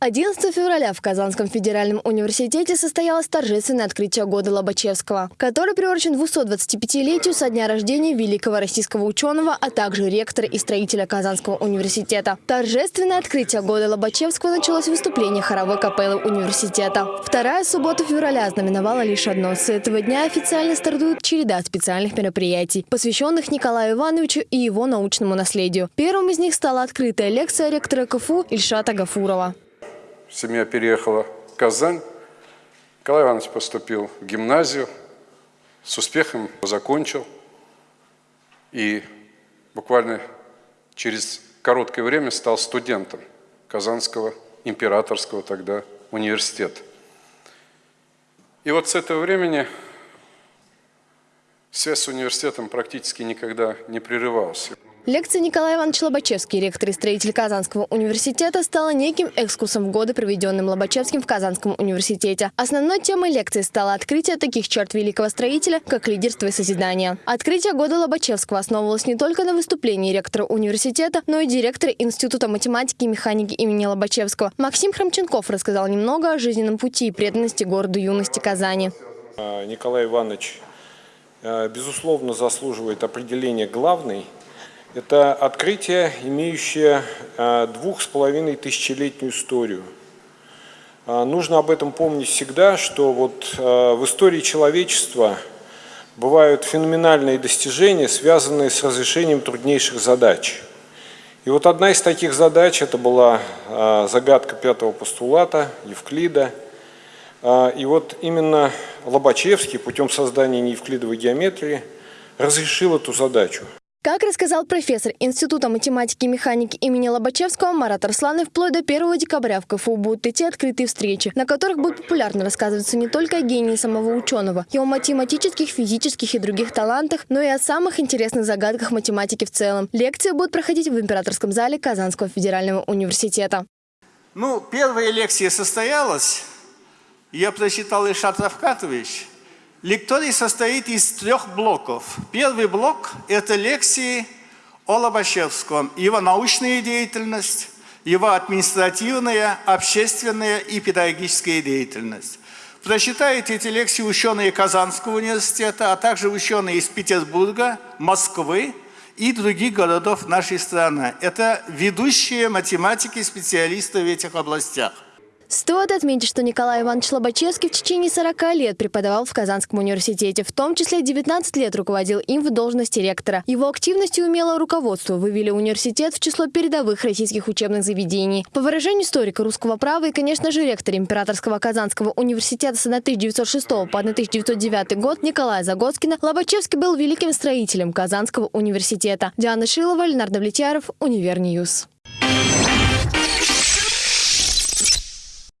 11 февраля в Казанском федеральном университете состоялось торжественное открытие года Лобачевского, который приурочен 225-летию со дня рождения великого российского ученого, а также ректора и строителя Казанского университета. Торжественное открытие года Лобачевского началось выступления хоровой капеллы университета. Вторая суббота февраля знаменовала лишь одно. С этого дня официально стартует череда специальных мероприятий, посвященных Николаю Ивановичу и его научному наследию. Первым из них стала открытая лекция ректора КФУ Ильшата Гафурова семья переехала в Казань. Николай Иванович поступил в гимназию, с успехом закончил. И буквально через короткое время стал студентом Казанского императорского тогда университета. И вот с этого времени связь с университетом практически никогда не прерывалась. Лекция Николая Ивановича Лобачевский, ректор и строитель Казанского университета, стала неким экскурсом в годы, проведенным Лобачевским в Казанском университете. Основной темой лекции стало открытие таких черт великого строителя, как лидерство и созидание. Открытие года Лобачевского основывалось не только на выступлении ректора университета, но и директора Института математики и механики имени Лобачевского. Максим Храмченков рассказал немного о жизненном пути и преданности городу юности Казани. А, Николай Иванович, а, безусловно, заслуживает определения главный – это открытие, имеющее а, двух с половиной тысячелетнюю историю. А, нужно об этом помнить всегда, что вот а, в истории человечества бывают феноменальные достижения, связанные с разрешением труднейших задач. И вот одна из таких задач, это была загадка пятого постулата Евклида. И вот именно Лобачевский путем создания неевклидовой геометрии разрешил эту задачу. Как рассказал профессор Института математики и механики имени Лобачевского Марат Арсланов, вплоть до 1 декабря в КФУ будут идти открытые встречи, на которых будет популярно рассказываться не только о гении самого ученого, его математических, физических и других талантах, но и о самых интересных загадках математики в целом. Лекции будут проходить в Императорском зале Казанского федерального университета. Ну, первая лекция состоялась, я прочитал Ильшат Равкатович – Лекторий состоит из трех блоков. Первый блок – это лекции о Лобачевском, его научная деятельность, его административная, общественная и педагогическая деятельность. Прочитают эти лекции ученые Казанского университета, а также ученые из Петербурга, Москвы и других городов нашей страны. Это ведущие математики, специалисты в этих областях. Стоит отметить, что Николай Иванович Лобачевский в течение 40 лет преподавал в Казанском университете, в том числе 19 лет руководил им в должности ректора. Его активность и умелое руководство вывели университет в число передовых российских учебных заведений. По выражению историка русского права и, конечно же, ректор Императорского Казанского университета с 1906 по 1909 год Николая Загоскина, Лобачевский был великим строителем Казанского университета. Диана Шилова, Леонард Влетьяров, Univer News.